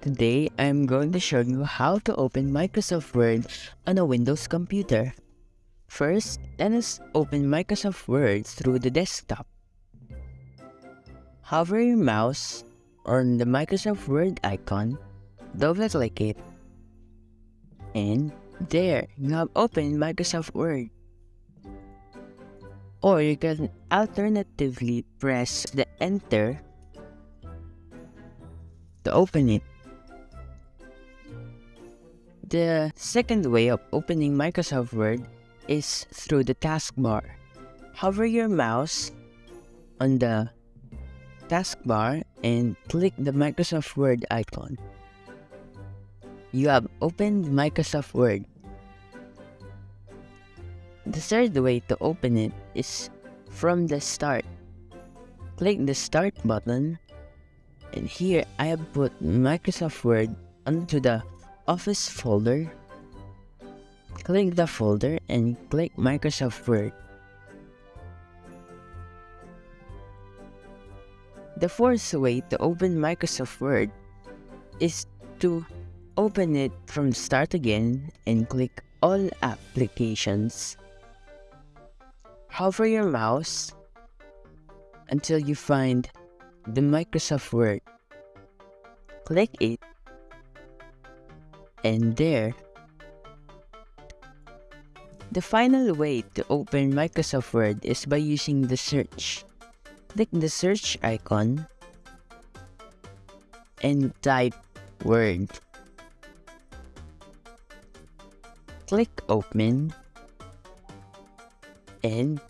Today, I'm going to show you how to open Microsoft Word on a Windows computer. First, let us open Microsoft Word through the desktop. Hover your mouse on the Microsoft Word icon, double-click it, and there, you have opened Microsoft Word. Or you can alternatively press the Enter to open it. The second way of opening Microsoft Word is through the taskbar. Hover your mouse on the taskbar and click the Microsoft Word icon. You have opened Microsoft Word. The third way to open it is from the start. Click the start button and here I have put Microsoft Word onto the Office folder. Click the folder and click Microsoft Word. The fourth way to open Microsoft Word is to open it from start again and click all applications. Hover your mouse until you find the Microsoft Word. Click it and there. The final way to open Microsoft Word is by using the search. Click the search icon and type Word. Click Open and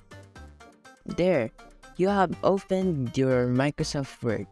there, you have opened your Microsoft Word.